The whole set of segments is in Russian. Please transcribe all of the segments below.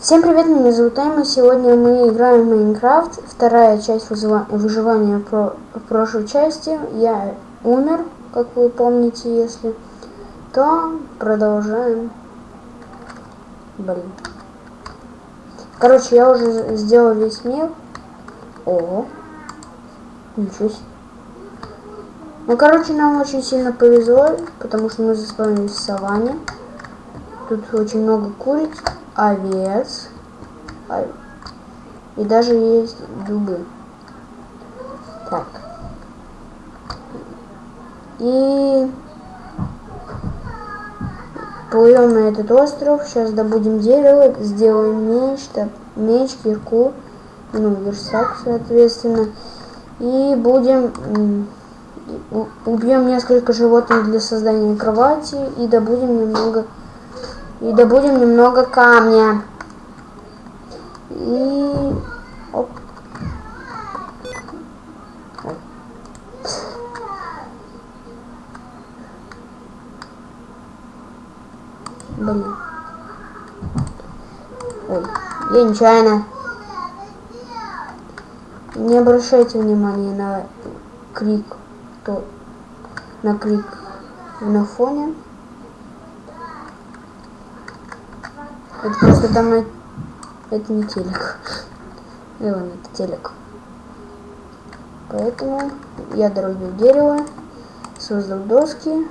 Всем привет, меня зовут Эмма. Сегодня мы играем в Майнкрафт. Вторая часть выживания про прошлой части. Я умер, как вы помните, если то продолжаем. Блин. Короче, я уже сделал весь мир. О, ничего себе. Ну, короче, нам очень сильно повезло, потому что мы заспавнились в саванне. Тут очень много куриц овец. И даже есть дубы. Так. И плывем на этот остров. Сейчас добудем дерево, сделаем меч, так, меч, кирку, ну, версак, соответственно. И будем убьем несколько животных для создания кровати и добудем немного и добудем немного камня. И... Оп. Блин. Ой, я нечаянно. Не обращайте внимания на крик, то на крик на фоне. Это просто там это не телек. И вон это телек. Поэтому я дорубил дерево, создал доски,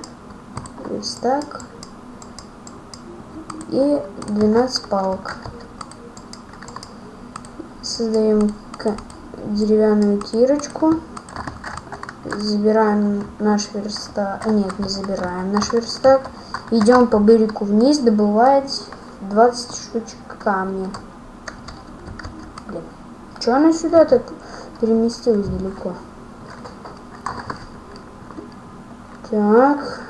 верстак и 12 палок. Создаем деревянную кирочку. Забираем наш верстак. Нет, не забираем наш верстак. Идем по берегу вниз добывать 20 штучек камня. Блин. Че она сюда так переместилась далеко? Так.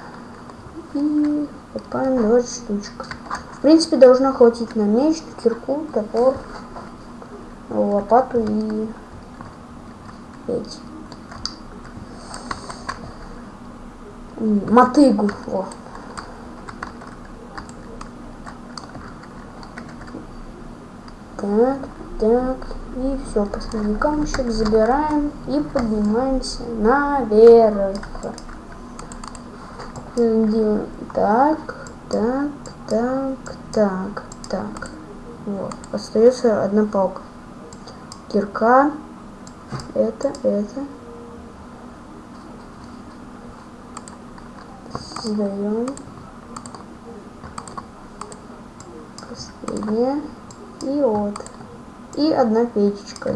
И копаем 20 штучек. В принципе, должно хватить на меч, кирку, топор, лопату и эти. Мотыгу. О. Так, так. И все, последний камушек забираем и поднимаемся наверх. Так, так, так, так, так. Вот. Остается одна палка. Кирка. Это, это. Создаем. Последняя вот. И одна печечка.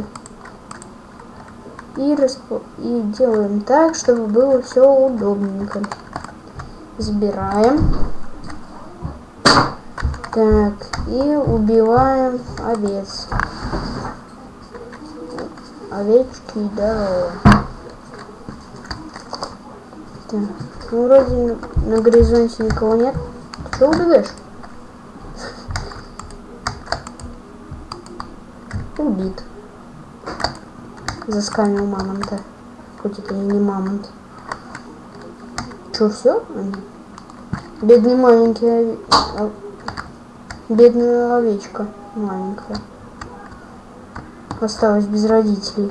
И, расп... и делаем так, чтобы было все удобненько. Забираем. Так, и убиваем овец. Овечки здорово. Так, ну вроде на горизонте никого нет. Ты что убегаешь? Заскамил мамонта. Хоть это и не мамонт. Что, все? Бедный маленький ов... Бедная овечка маленькая. Осталась без родителей.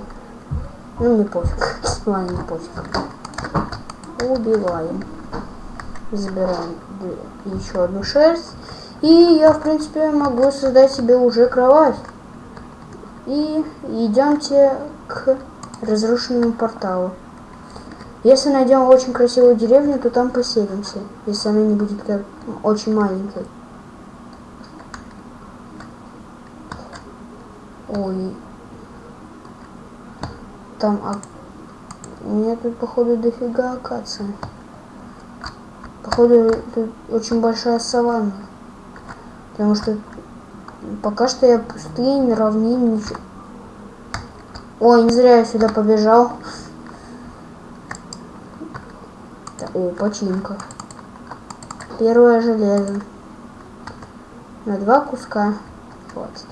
Ну, не пофиг. Ладно, не пофиг. Убиваем. Забираем еще одну шерсть. И я, в принципе, могу создать себе уже кровать. И идемте к разрушенному порталу. Если найдем очень красивую деревню, то там поселимся, если она не будет как очень маленькой. Ой. Там, а... У меня тут, походу, дофига акация. Походу, тут очень большая саванна. Потому что Пока что я пустынь, равнин. Ой, не зря я сюда побежал. О, починка. Первое железо. На два куска. Хватит.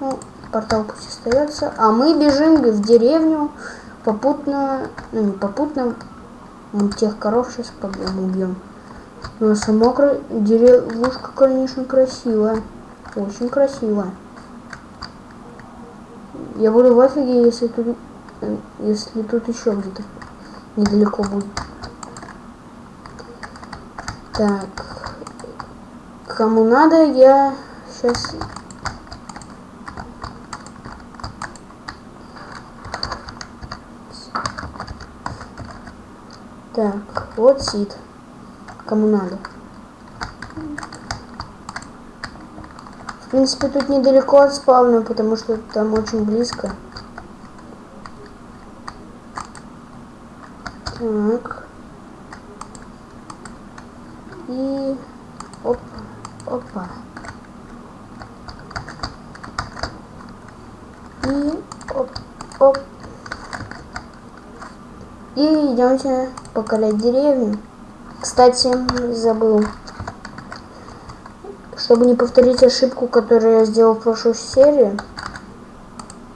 Ну, портал пусть остается. А мы бежим в деревню. Попутно, ну не попутно, мы тех коров сейчас побьем, убьем. Но сама деревушка, конечно, красивая. Очень красиво. Я буду в офиге, если тут, если тут еще где-то недалеко будет. Так. Кому надо, я сейчас... Так, вот сид. Кому надо. В принципе, тут недалеко от спавна, потому что там очень близко. Так. И... Оп, опа. И... Оп, оп. И идемте покорять деревню. Кстати, забыл. Чтобы не повторить ошибку, которую я сделал в прошлой серии,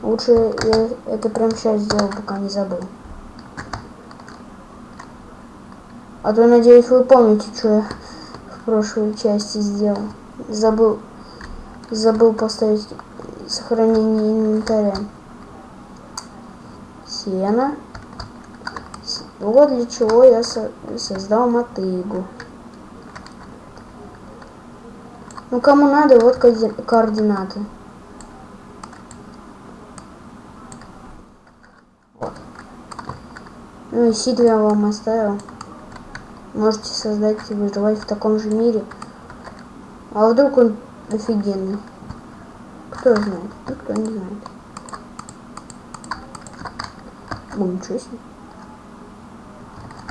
лучше я это прямо сейчас сделал, пока не забыл. А то, надеюсь, вы помните, что я в прошлой части сделал. Забыл, забыл поставить сохранение инвентаря. Сена. Вот для чего я со создал мотыгу. Ну, кому надо, вот координаты. Вот. Ну и сид я вам оставил. Можете создать и выживать в таком же мире. А вдруг он офигенный? Кто знает? Никто не знает. Ну, ничего себе.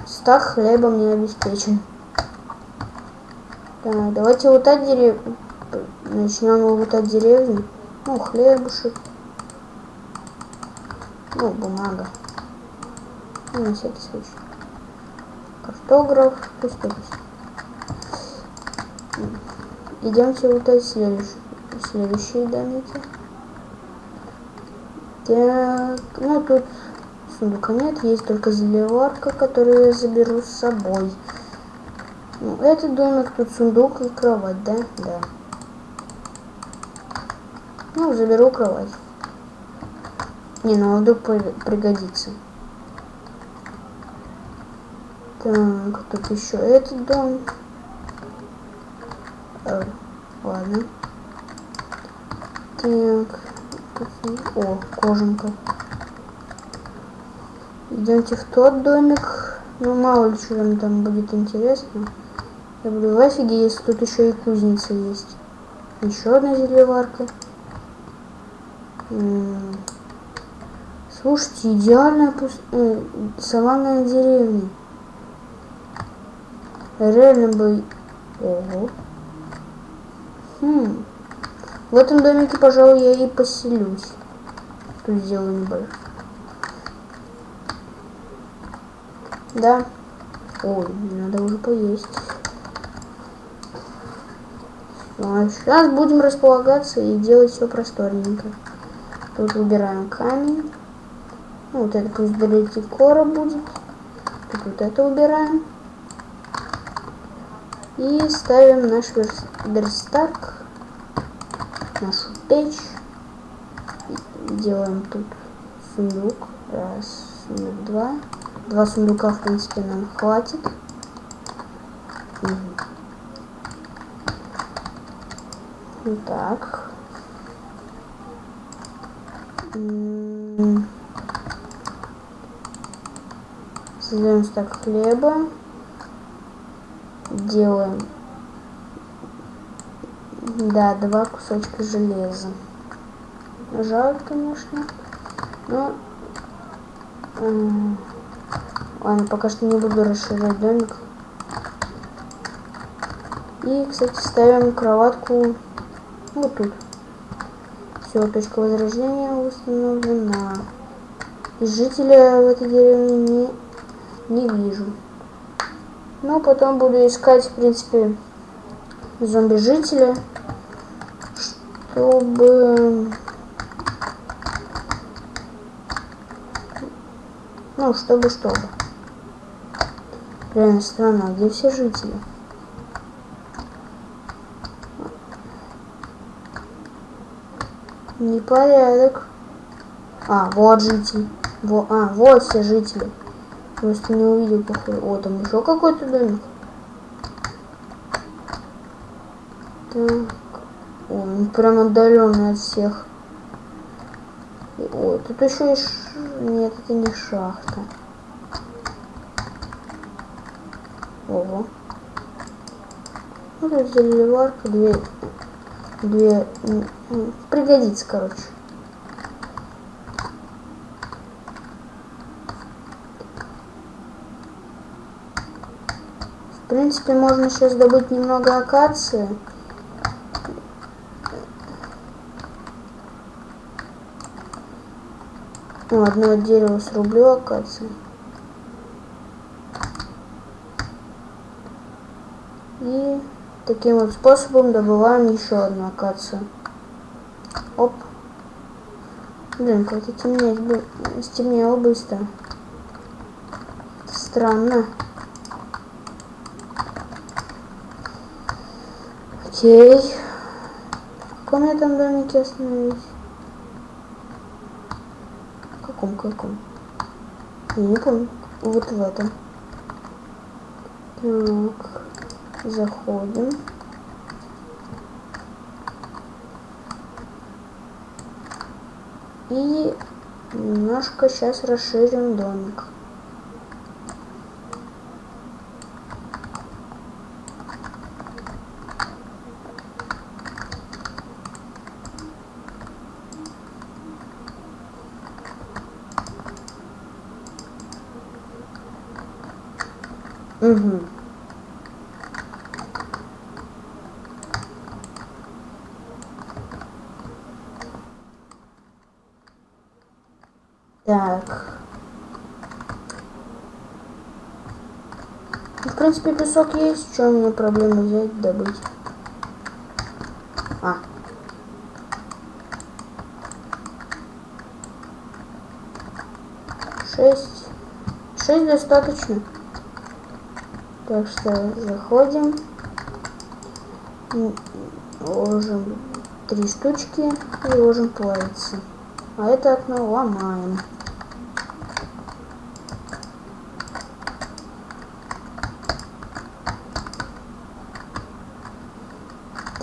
Стак хлебом не обеспечен. Так, давайте лутать деревню. Начнем лутать деревню. Ну, хлебушек. Ну, бумага. Ну, на всякий случай. Картограф. Пусть так. Идемте лутать следующие, следующие домики. Так, ну тут сундука нет, есть только зелеварка, которую я заберу с собой. Ну, этот домик, тут сундук и кровать, да? Да. Ну, заберу кровать. Не, ну, вдруг пригодится. Так, тут еще этот дом. Э, ладно. Так. О, кожанка. Идемте в тот домик. Ну, мало ли что там будет интересно. Я буду офиге, если тут еще и кузница есть. Еще одна зелеварка. Слушайте, идеальная пуст... э, саванная деревня. Реально бы... Ого. Хм. В этом домике, пожалуй, я и поселюсь. Тут сделаю небольшой. Да. Ой, надо уже поесть. А сейчас будем располагаться и делать все просторненько. Тут выбираем камень. Ну, вот это пусть кора будет. Тут вот это убираем. И ставим наш верстак, нашу печь. Делаем тут сундук. Раз, сундук, два. Два сундука, в принципе, нам хватит. Так. Создаем стак хлеба. Делаем. Да два кусочка железа. Жаль конечно. Но ладно пока что не буду расширять домик. И кстати ставим кроватку вот тут все точка возрождения установлена и жителя в этой деревне не, не вижу но потом буду искать, в принципе, зомби-жителя, чтобы... Ну, чтобы, чтобы. Реально странно, а где все жители? Непорядок. А, вот житель. Во, а, вот все жители. Просто не увидел, походу. О, там еще какой-то домик. Так. О, он прям отдаленный от всех. О, тут еще и... Ш... Нет, это не шахта. Ого. Ну, тут заливарка, две... Две... Пригодится, короче. В принципе, можно сейчас добыть немного акации. Ну, одно дерево срублю акации. И таким вот способом добываем еще одну акацию. Блин, как-то темнеет, стемнело быстро. Странно. Окей. В каком я там домике остановились? В каком, каком? Я не помню. Вот в этом. Так. Заходим. И немножко сейчас расширим домик. Угу. Так. В принципе, песок есть. Что мне проблема взять, добыть? А. Шесть. Шесть достаточно. Так что заходим. Ложим три штучки и ложим плавиться. А это окно ломаем.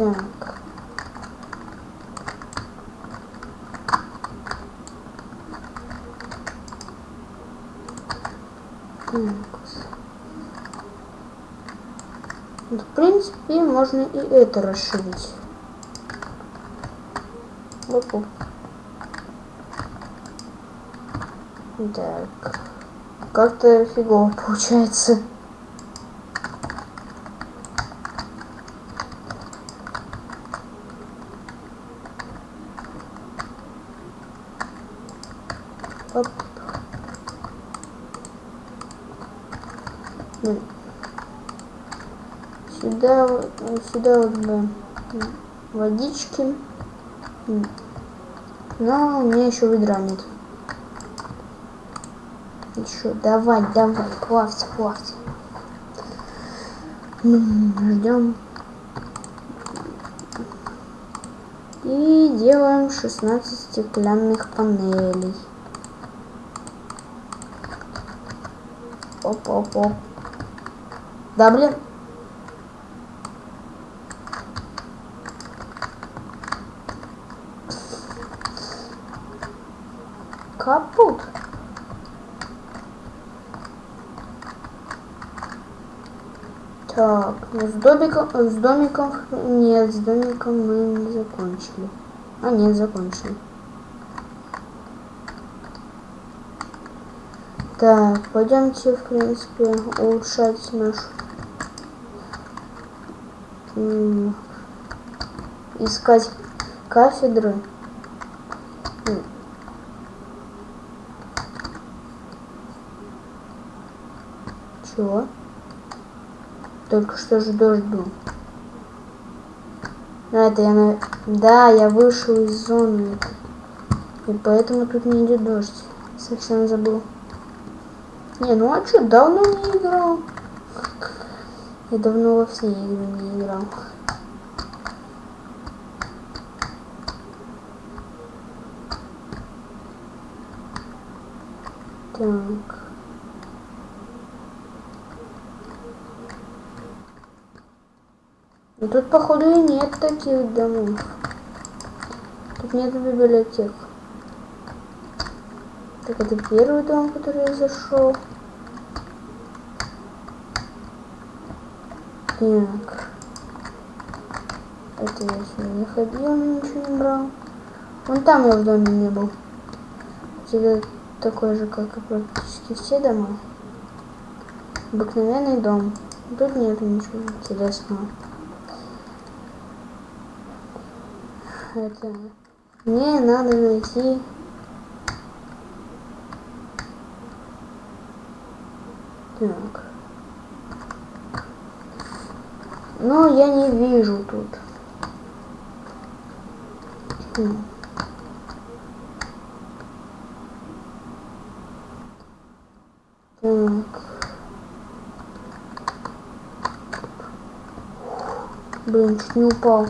Так. Так. В принципе, можно и это расширить. Оп Так. Как-то фигово получается. Оп. Сюда, водички. Но у меня еще ведра нет. Еще, давай, давай, плавьте, плавьте. Ждем. И делаем 16 стеклянных панелей. Оп-оп-оп. Да, блин. Капут. Так, с домиком, с домиком, нет, с домиком мы не закончили. А, нет, закончили. Так, пойдемте, в принципе, улучшать нашу... Искать кафедры. Чего? Только что же дождь был. Ну, а это я на... Да, я вышел из зоны. И поэтому тут не идет дождь. Совсем забыл. Не, ну а что, давно не играл. Я давно во все игры не играл. Так. Походу, и нет таких домов. Тут нет библиотек. Так, это первый дом, который я зашел. Так. Это я сюда не ходил, ничего не брал. Вон там я в доме не был. Это такой же, как и практически все дома. Обыкновенный дом. Тут нет ничего интересного. Это... Мне надо найти... Так. Но я не вижу тут. Хм. Так. Блин, чуть не упал.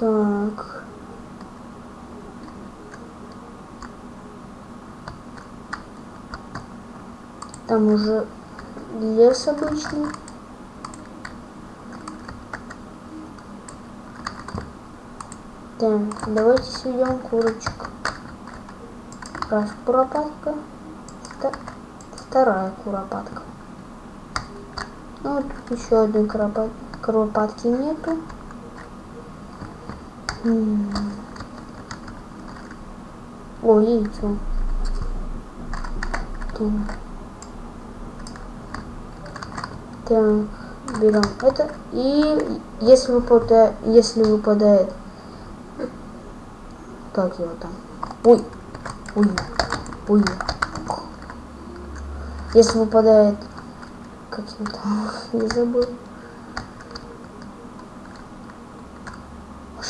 Так. Там уже лес обычный. Так, давайте сведем курочек. Раз куропатка, вторая куропатка. Ну, тут еще одной куропат... куропатки нету. О, яйцо. Так, берем это. И если выпадает, если выпадает, как его там? Ой, ой, ой. Если выпадает, как его там, я забыл.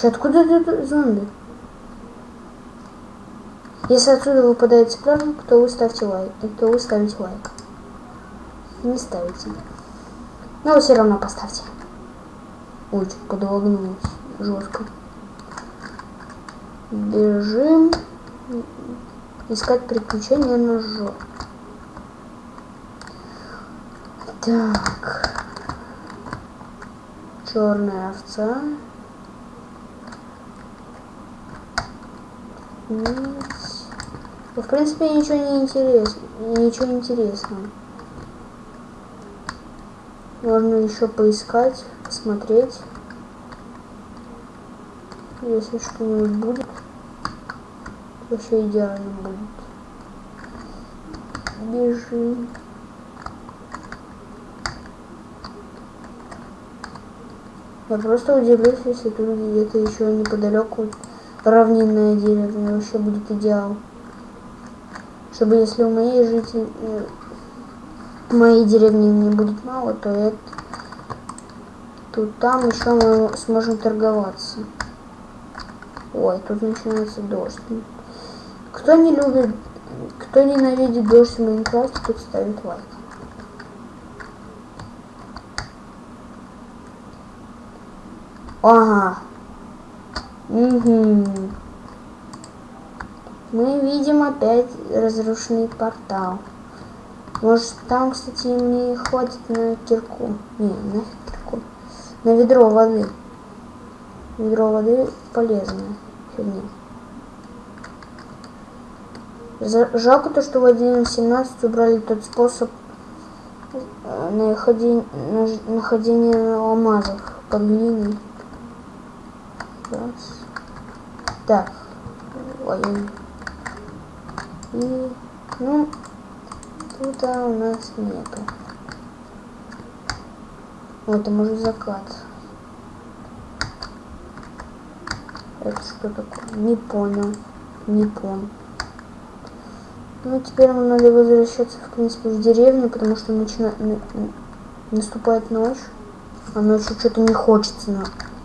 Вообще, откуда это зомби? Если отсюда выпадает цыпленок, то вы ставьте лайк. То вы ставите лайк. Не ставите. Но все равно поставьте. Ой, чуть подвогнулось. Жестко. Бежим. Искать приключения на жопу. Так. Черная овца. В принципе, ничего не интересно. Ничего интересного. Можно еще поискать, посмотреть. Если что-нибудь будет, вообще идеально будет. Бежим. Я просто удивлюсь, если тут где-то еще неподалеку равнинная деревня вообще будет идеал. Чтобы если у моей житель э, моей деревни не будет мало, то это тут там еще мы сможем торговаться. Ой, тут начинается дождь. Кто не любит, кто ненавидит дождь в Майнкрафте, тут ставит лайк. Ага, Угу. Мы видим опять разрушенный портал. Может там, кстати, мне хватит на кирку. Не, на кирку. На ведро воды. Ведро воды полезное. Фигня. Жалко то, что в 1.17 убрали тот способ э, находения алмазов под глиной. Раз. Так. Ой. И, ну, тут а, у нас нету. Вот, это может закат. Это что такое? Не понял. Не понял. Ну, теперь нам надо возвращаться, в принципе, в деревню, потому что начина... наступает ночь. А ночью что-то не хочется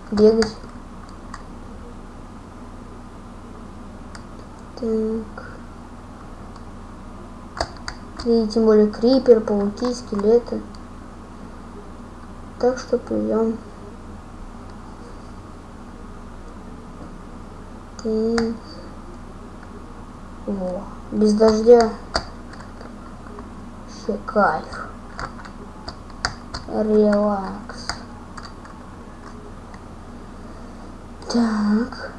бегать. Так. И тем более крипер, пауки, скелеты. так что плывем. Так. Во. Без дождя. Вообще кайф. Релакс. Так.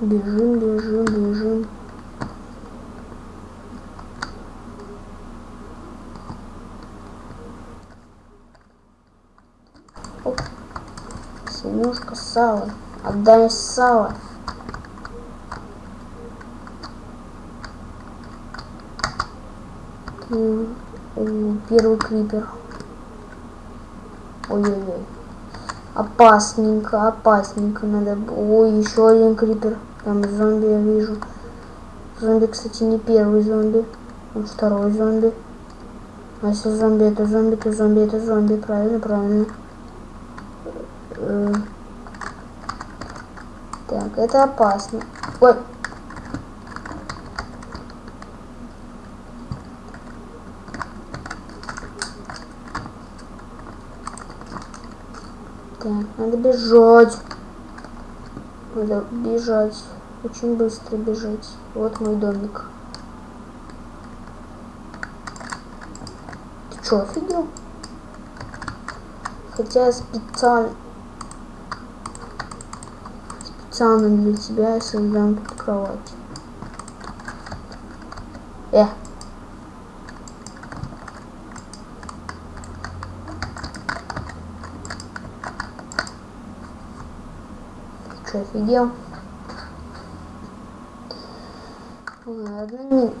Бежим, бежим, бежим. Оп. Синюшка, сало. Отдай сало. Первый крипер. Ой-ой-ой. Опасненько, опасненько. Надо... Ой, еще один крипер. Там зомби я вижу. Зомби, кстати, не первый зомби. Он второй зомби. А если зомби это зомби, то зомби это зомби. Правильно, правильно. Э. Так, это опасно. Ой. Так, надо бежать. Надо бежать. Очень быстро бежать. Вот мой домик. Ты что, офигел? Хотя специально... Специально для тебя я создам тут кровать. Э, Что, офигел? Ладно, не...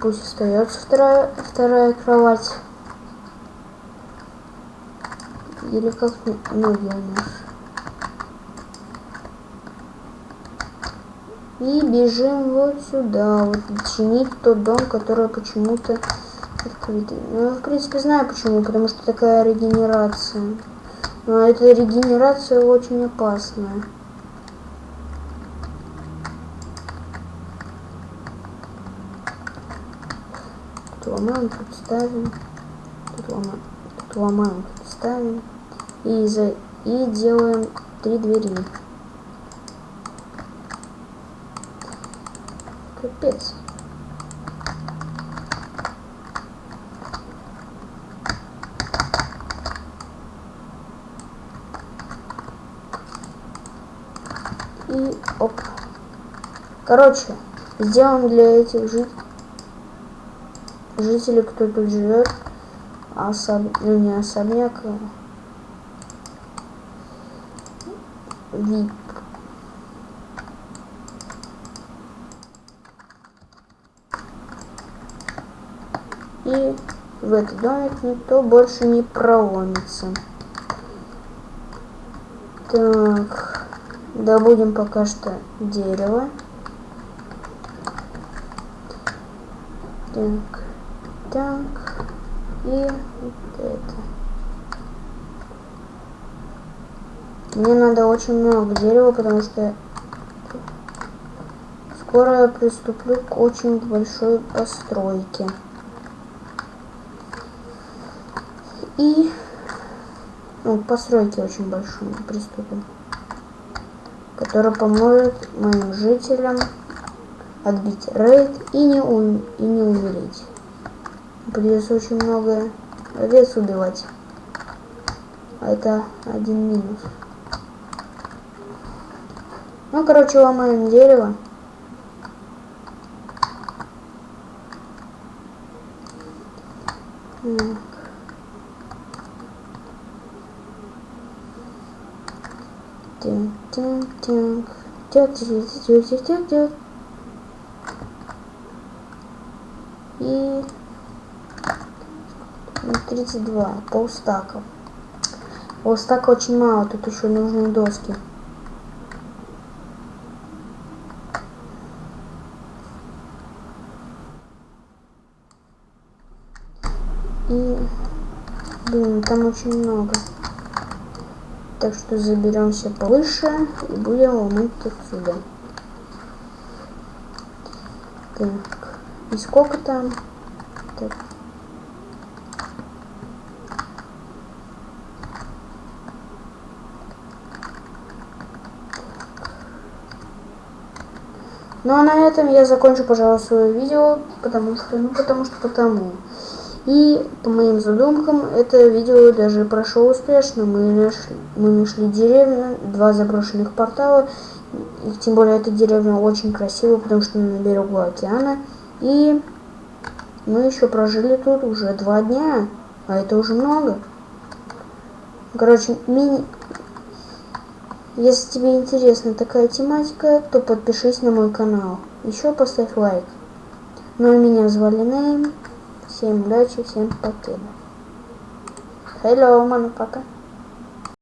пусть остается вторая, вторая кровать. Или как ноги у нас. И бежим вот сюда, вот чинить тот дом, который почему-то открытый. Ну, я, в принципе, знаю почему, потому что такая регенерация. Но эта регенерация очень опасная. Тут ломаем, тут ставим. Тут ломаем, тут ломаем, тут ставим. И, за, и делаем три двери. Капец. И оп. Короче, сделаем для этих жит... жителей, кто тут живет, особ... ну не особняк, а вип. И в этот домик никто больше не проломится. Так. Добудем пока что дерево. Так, так. И вот это. Мне надо очень много дерева, потому что скоро я приступлю к очень большой постройке. И ну, постройке очень большой приступим который поможет моим жителям отбить рейд и не, ум и не умереть. Придется очень много овец убивать. А это один минус. Ну, короче, ломаем дерево. Так. Тин, И 32, полстака. Полстака очень мало, тут еще нужны доски. И, блин, там очень много. Так что заберемся повыше и будем ломать отсюда. Так. И сколько там? Так. Ну а на этом я закончу, пожалуй, свое видео, потому что, ну потому что потому. И по моим задумкам это видео даже прошло успешно. Мы нашли, мы нашли деревню, два заброшенных портала. И тем более эта деревня очень красивая, потому что на берегу океана. И мы еще прожили тут уже два дня, а это уже много. Короче, мини... Если тебе интересна такая тематика, то подпишись на мой канал. Еще поставь лайк. Ну а меня звали Нейм. Всем удачи, всем покеда. Hello, мама, пока.